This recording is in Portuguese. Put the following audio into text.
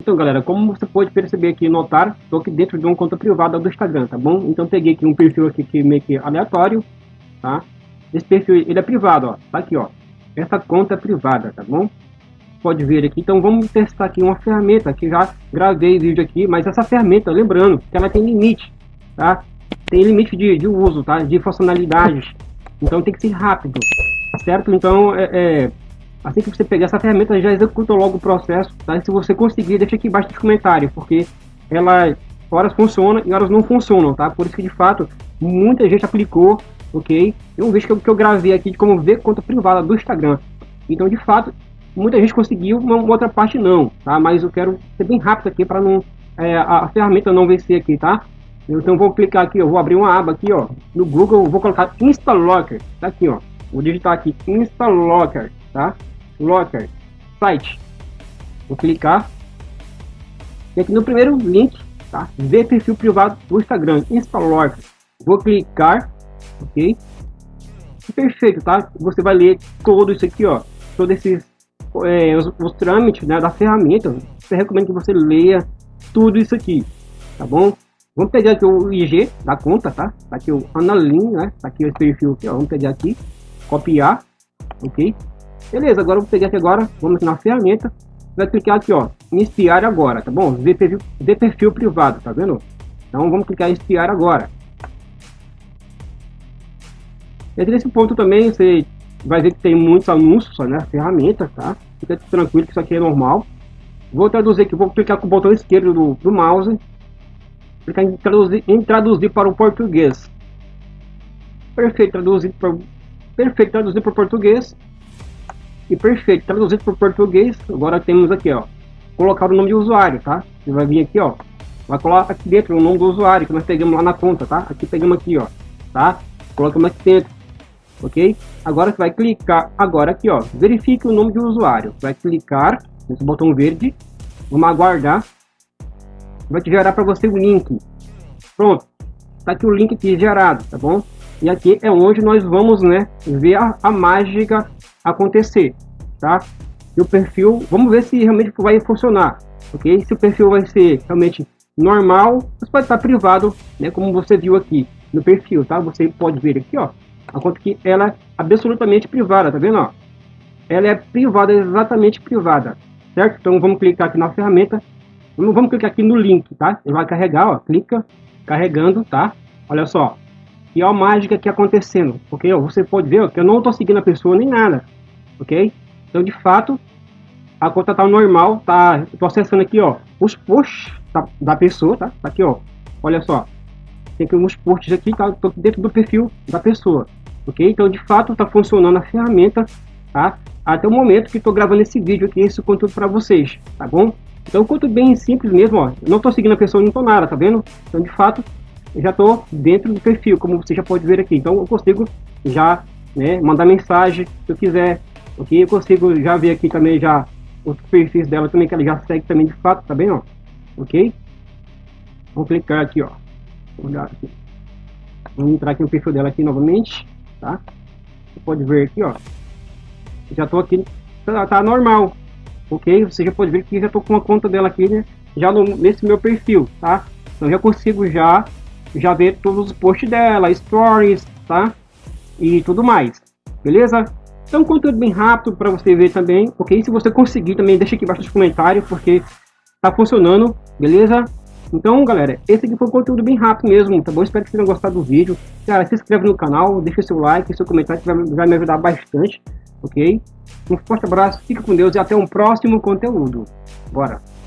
Então galera, como você pode perceber aqui e notar, estou aqui dentro de uma conta privada do Instagram, tá bom? Então peguei aqui um perfil aqui que meio que aleatório, tá? Esse perfil ele é privado, ó, tá aqui ó. Essa conta é privada, tá bom? Pode ver aqui, então vamos testar aqui uma ferramenta que já gravei vídeo aqui, mas essa ferramenta, lembrando, que ela tem limite, tá? Tem limite de, de uso, tá? De funcionalidades, então tem que ser rápido, certo? Então é, é Assim que você pegar essa ferramenta, já executa logo o processo, tá? E se você conseguir, deixa aqui embaixo nos comentários, porque ela horas funciona e horas não funcionam, tá? Por isso que de fato muita gente aplicou, ok? Eu um vídeo que eu, que eu gravei aqui de como ver conta privada do Instagram. Então de fato muita gente conseguiu, uma, uma outra parte não, tá? Mas eu quero ser bem rápido aqui para não é, a, a, ferramenta não vencer aqui, tá? Então vou clicar aqui, eu vou abrir uma aba aqui, ó, no Google, vou colocar Instalocker, tá aqui, ó. Vou digitar aqui Instalocker, tá? Locker, site. Vou clicar. E aqui no primeiro link, tá? Ver perfil privado do Instagram, Instalocker. Vou clicar, ok? Perfeito, tá? Você vai ler todo isso aqui, ó. Todos esses é, os, os, trâmites né, da ferramenta. Eu recomendo que você leia tudo isso aqui, tá bom? Vamos pegar aqui o IG da conta, tá? Tá aqui o Analin, né? Tá aqui o perfil aqui, ó. Vamos pegar aqui, copiar, ok? Beleza, agora eu vou pegar aqui agora, vamos aqui na ferramenta, vai clicar aqui, ó, em espiar agora, tá bom? Ver perfil, ver perfil privado, tá vendo? Então vamos clicar em espiar agora. E nesse ponto também você vai ver que tem muitos anúncios na né, ferramenta, tá? Fica tranquilo que isso aqui é normal. Vou traduzir aqui, vou clicar com o botão esquerdo do, do mouse, clicar em traduzir, em traduzir para o português. Perfeito, traduzir para perfeito, traduzir para português. E perfeito, traduzido para português, agora temos aqui, ó, colocar o nome de usuário, tá? Você vai vir aqui, ó, vai colocar aqui dentro o nome do usuário que nós pegamos lá na conta, tá? Aqui pegamos aqui, ó, tá? Colocamos aqui dentro, ok? Agora você vai clicar, agora aqui, ó, verifique o nome de usuário. Vai clicar nesse botão verde, vamos aguardar, vai te gerar para você o link. Pronto, tá aqui o link aqui gerado, tá bom? E aqui é onde nós vamos, né, ver a, a mágica acontecer, tá? E o perfil, vamos ver se realmente vai funcionar, ok? Se o perfil vai ser realmente normal, você pode estar privado, né? Como você viu aqui no perfil, tá? Você pode ver aqui, ó, a conta que ela é absolutamente privada, tá vendo, ó? Ela é privada, exatamente privada, certo? Então vamos clicar aqui na ferramenta, vamos, vamos clicar aqui no link, tá? Ele vai carregar, ó, clica, carregando, tá? Olha só, a mágica que acontecendo, ok? Você pode ver que eu não estou seguindo a pessoa nem nada, ok? Então, de fato, a conta tá normal, tá? Estou acessando aqui, ó, os posts da, da, pessoa, tá? Tá aqui, ó. Olha só, tem aqui uns posts aqui, tá? Dentro do perfil da pessoa, ok? Então, de fato, está funcionando a ferramenta, tá? Até o momento que estou gravando esse vídeo aqui, esse conteúdo para vocês, tá bom? Então, conteúdo bem simples mesmo, ó. Não estou seguindo a pessoa, não tô nada, tá vendo? Então, de fato, já estou dentro do perfil, como você já pode ver aqui. Então eu consigo já né, mandar mensagem se eu quiser. Ok? Eu consigo já ver aqui também já os perfis dela também, que ela já segue também de fato, tá bem? Ó? Ok? Vou clicar aqui, ó. Vou olhar aqui. Vamos entrar aqui no perfil dela aqui novamente, tá? Você pode ver aqui, ó. Já estou aqui, tá, tá, normal, ok? Você já pode ver que já estou com a conta dela aqui, né? Já no, nesse meu perfil, tá? Então já consigo já já ver todos os posts dela, stories, tá? E tudo mais, beleza? Então, conteúdo bem rápido para você ver também, ok? Se você conseguir também, deixa aqui embaixo nos comentários, porque tá funcionando, beleza? Então, galera, esse aqui foi um conteúdo bem rápido mesmo, tá bom? Espero que vocês tenham gostado do vídeo. Cara, se inscreve no canal, deixa seu like, seu comentário, que vai, vai me ajudar bastante, ok? Um forte abraço, fica com Deus e até um próximo conteúdo. Bora!